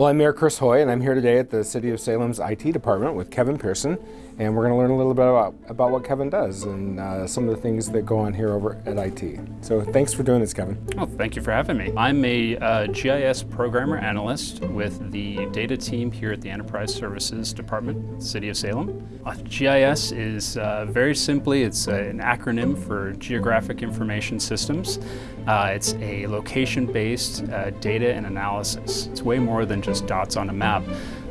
Well, I'm Mayor Chris Hoy, and I'm here today at the City of Salem's IT department with Kevin Pearson, and we're going to learn a little bit about, about what Kevin does and uh, some of the things that go on here over at IT. So thanks for doing this, Kevin. Oh, thank you for having me. I'm a uh, GIS programmer analyst with the data team here at the Enterprise Services Department, City of Salem. Uh, GIS is uh, very simply, it's an acronym for Geographic Information Systems. Uh, it's a location-based uh, data and analysis. It's way more than just dots on a map.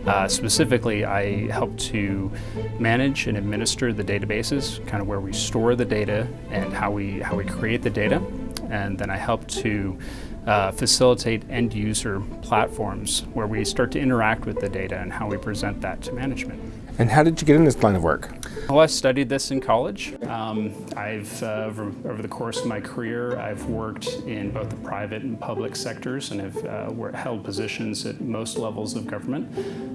Uh, specifically, I help to manage and administer the databases, kind of where we store the data and how we, how we create the data. And then I help to uh, facilitate end user platforms where we start to interact with the data and how we present that to management. And how did you get in this line of work? Well, I studied this in college. Um, I've, uh, over, over, the course of my career, I've worked in both the private and public sectors and have uh, held positions at most levels of government.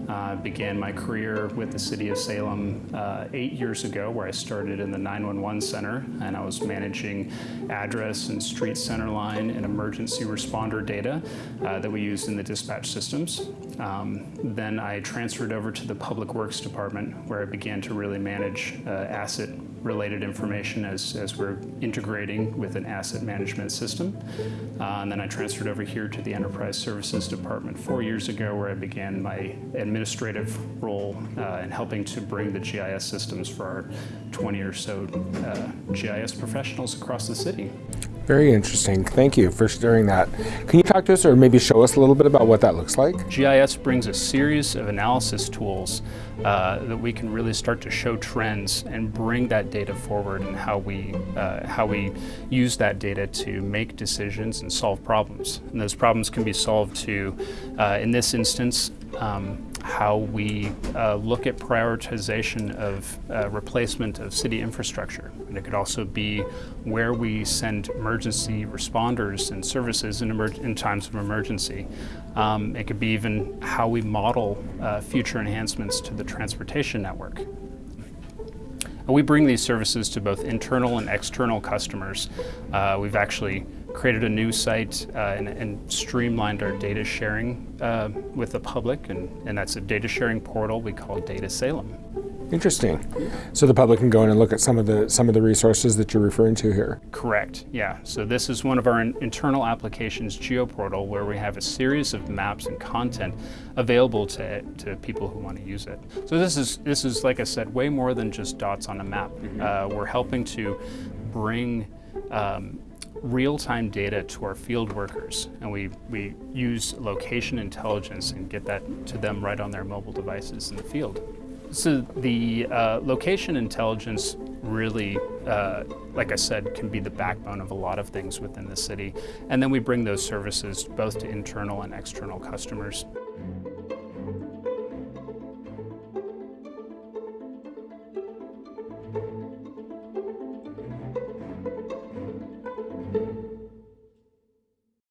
Uh, I began my career with the City of Salem uh, eight years ago, where I started in the 911 center, and I was managing address and street center line and emergency responder data uh, that we used in the dispatch systems. Um, then I transferred over to the Public Works Department, where I began to really manage uh, asset-related information as, as we're integrating with an asset management system. Uh, and then I transferred over here to the Enterprise Services Department four years ago where I began my administrative role uh, in helping to bring the GIS systems for our 20 or so uh, GIS professionals across the city. Very interesting. Thank you for sharing that. Can you talk to us or maybe show us a little bit about what that looks like? GIS brings a series of analysis tools uh, that we can really start to show trends and bring that data forward and how we, uh, how we use that data to make decisions and solve problems. And those problems can be solved to, uh, in this instance, um, how we uh, look at prioritization of uh, replacement of city infrastructure. And it could also be where we send emergency responders and services in, in times of emergency. Um, it could be even how we model uh, future enhancements to the transportation network. We bring these services to both internal and external customers. Uh, we've actually created a new site uh, and, and, streamlined our data sharing uh, with the public, and, and, that's a data sharing portal we call Data Salem. Interesting. So the public can go in and look at some of the some of the resources that you're referring to here. Correct. Yeah. So this is one of our in internal applications, GeoPortal, where we have a series of maps and content available to to people who want to use it. So this is this is like I said, way more than just dots on a map. Mm -hmm. uh, we're helping to bring um, real-time data to our field workers and we, we use location intelligence and get that to them right on their mobile devices in the field. So the uh, location intelligence really, uh, like I said, can be the backbone of a lot of things within the city. And then we bring those services both to internal and external customers.